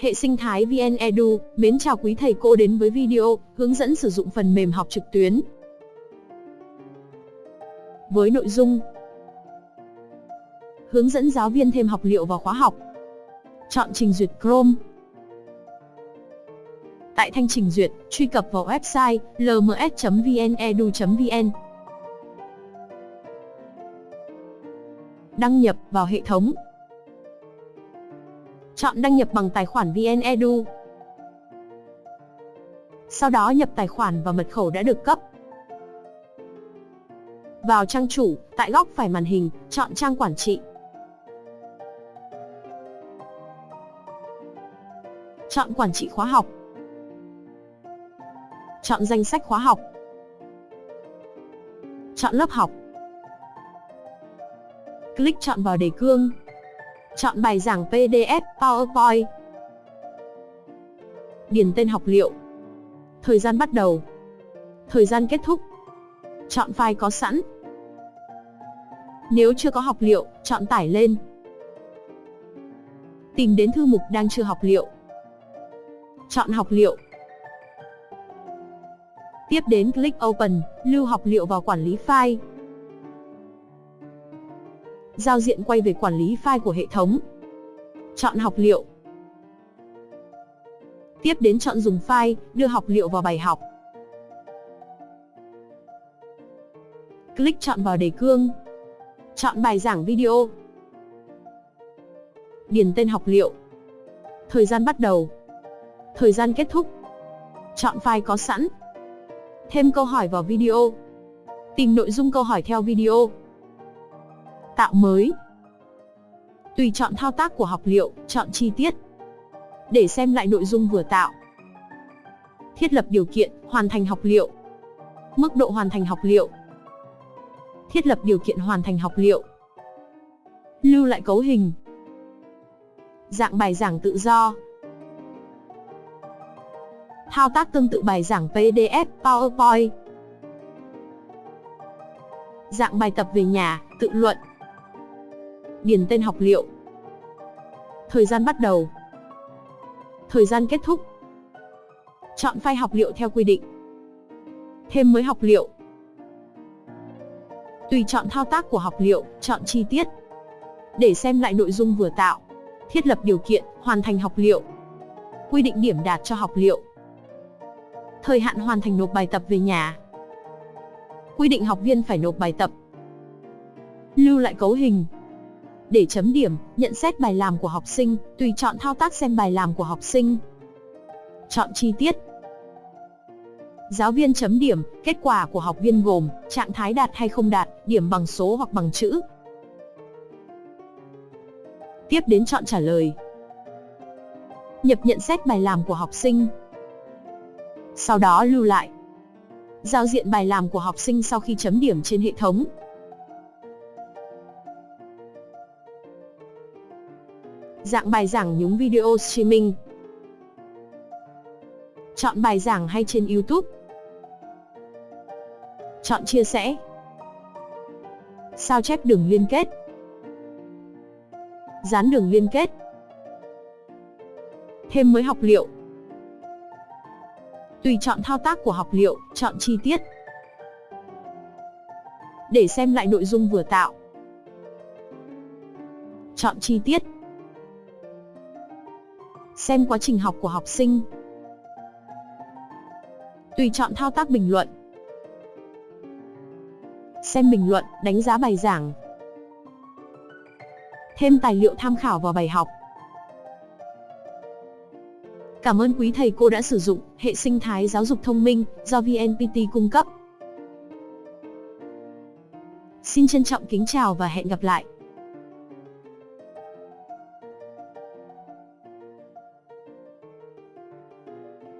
Hệ sinh thái VN Edu, mến chào quý thầy cô đến với video hướng dẫn sử dụng phần mềm học trực tuyến. Với nội dung Hướng dẫn giáo viên thêm học liệu vào khóa học. Chọn trình duyệt Chrome. Tại thanh trình duyệt, truy cập vào website lms.vnedu.vn. Đăng nhập vào hệ thống. Chọn đăng nhập bằng tài khoản VnEdu. Sau đó nhập tài khoản và mật khẩu đã được cấp. Vào trang chủ, tại góc phải màn hình, chọn trang quản trị. Chọn quản trị khóa học. Chọn danh sách khóa học. Chọn lớp học. Click chọn vào đề cương. Chọn bài giảng PDF, PowerPoint. Điền tên học liệu. Thời gian bắt đầu. Thời gian kết thúc. Chọn file có sẵn. Nếu chưa có học liệu, chọn tải lên. Tìm đến thư mục đang chưa học liệu. Chọn học liệu. Tiếp đến click Open, lưu học liệu vào quản lý file. Giao diện quay về quản lý file của hệ thống. Chọn học liệu. Tiếp đến chọn dùng file, đưa học liệu vào bài học. Click chọn vào đề cương. Chọn bài giảng video. Điền tên học liệu. Thời gian bắt đầu. Thời gian kết thúc. Chọn file có sẵn. Thêm câu hỏi vào video. Tìm nội dung câu hỏi theo video. Tạo mới. Tùy chọn thao tác của học liệu, chọn chi tiết. Để xem lại nội dung vừa tạo. Thiết lập điều kiện, hoàn thành học liệu. Mức độ hoàn thành học liệu. Thiết lập điều kiện hoàn thành học liệu. Lưu lại cấu hình. Dạng bài giảng tự do. Thao tác tương tự bài giảng PDF, PowerPoint. Dạng bài tập về nhà, tự luận. Điền tên học liệu. Thời gian bắt đầu. Thời gian kết thúc. Chọn file học liệu theo quy định. Thêm mới học liệu. Tùy chọn thao tác của học liệu, chọn chi tiết. Để xem lại nội dung vừa tạo. Thiết lập điều kiện, hoàn thành học liệu. Quy định điểm đạt cho học liệu. Thời hạn hoàn thành nộp bài tập về nhà. Quy định học viên phải nộp bài tập. Lưu lại cấu hình. Để chấm điểm, nhận xét bài làm của học sinh, tùy chọn thao tác xem bài làm của học sinh. Chọn chi tiết. Giáo viên chấm điểm, kết quả của học viên gồm trạng thái đạt hay không đạt, điểm bằng số hoặc bằng chữ. Tiếp đến chọn trả lời. Nhập nhận xét bài làm của học sinh. Sau đó lưu lại. Giao diện bài làm của học sinh sau khi chấm điểm trên hệ thống. Dạng bài giảng nhúng video streaming. Chọn bài giảng hay trên YouTube. Chọn chia sẻ. Sao chép đường liên kết. Dán đường liên kết. Thêm mới học liệu. Tùy chọn thao tác của học liệu, chọn chi tiết. Để xem lại nội dung vừa tạo. Chọn chi tiết. Xem quá trình học của học sinh. Tùy chọn thao tác bình luận. Xem bình luận, đánh giá bài giảng. Thêm tài liệu tham khảo vào bài học. Cảm ơn quý thầy cô đã sử dụng hệ sinh thái giáo dục thông minh do VNPT cung cấp. Xin trân trọng kính chào và hẹn gặp lại.